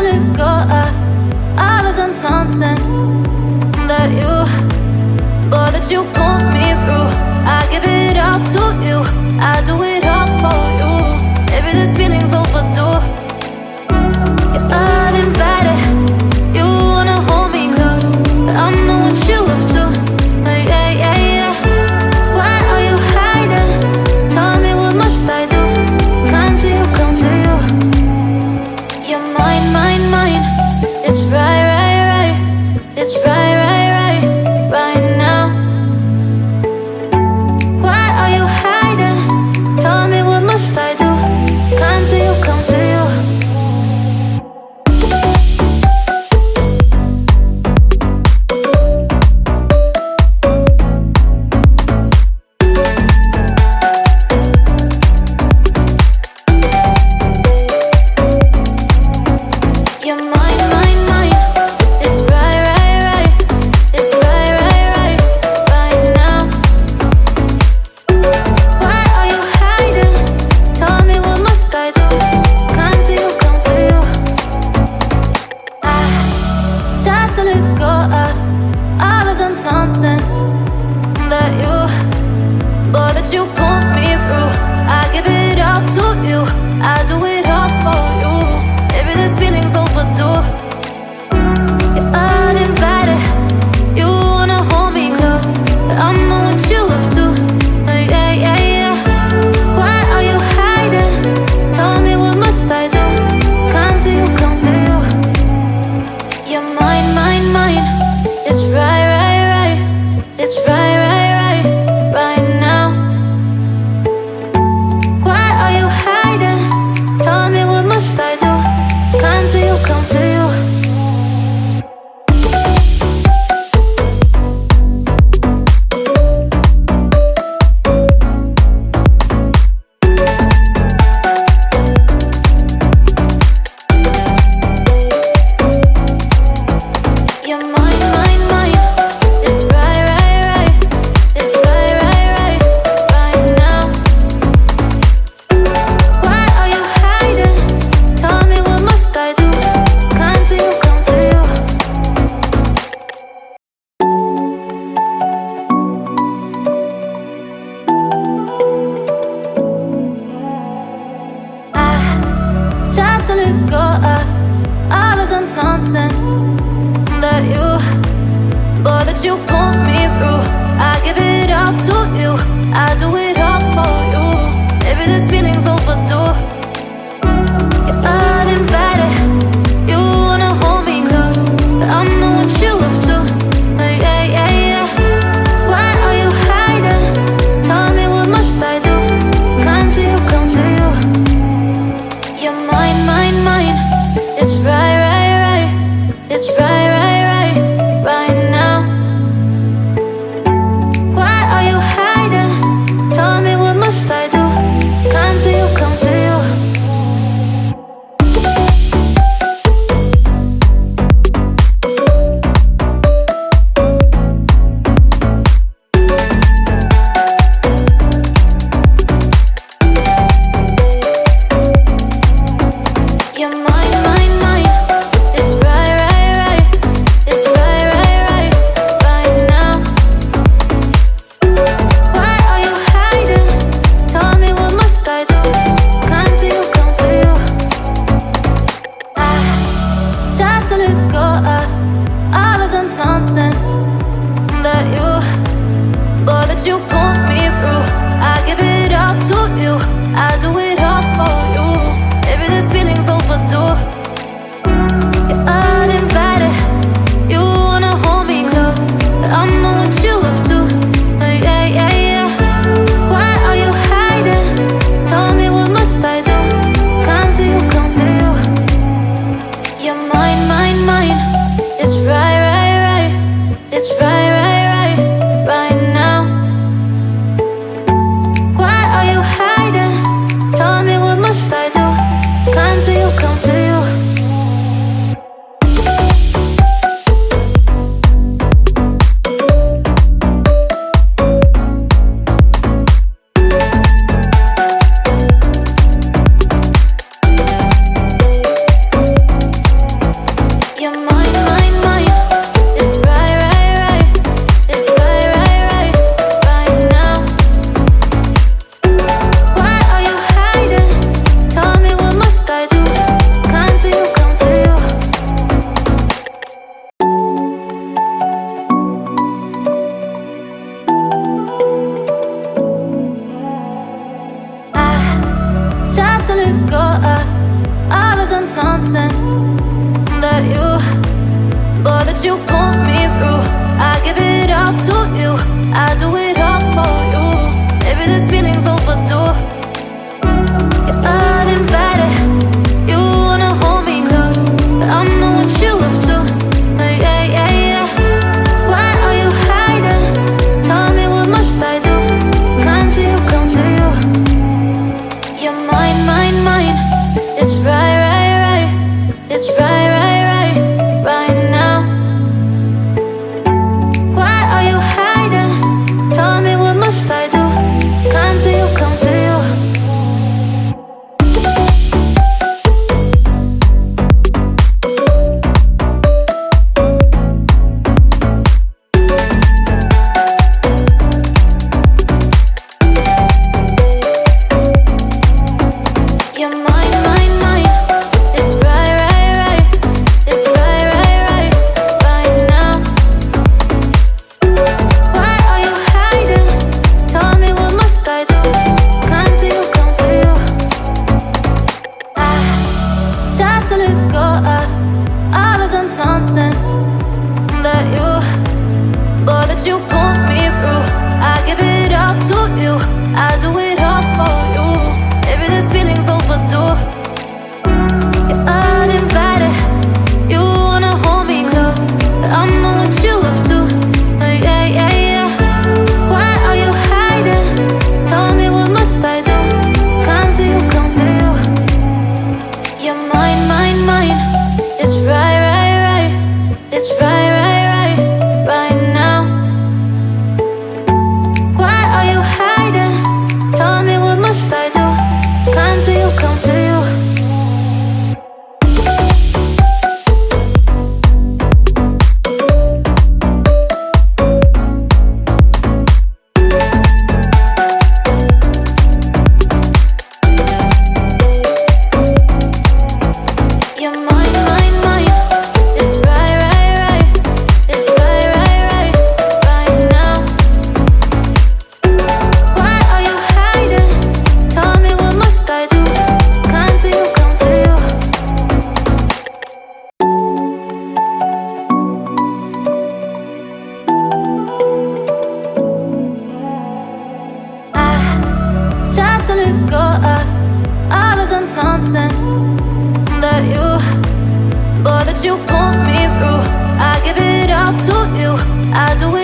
to let go of all of the nonsense that you, boy, that you put me through. I give it all to you. I do it. nonsense that you, boy, that you pulled me through. nonsense that you, Lord, that you pulled me through. I give it all to you. I do it. you pull me through. I give it all to you. I do it.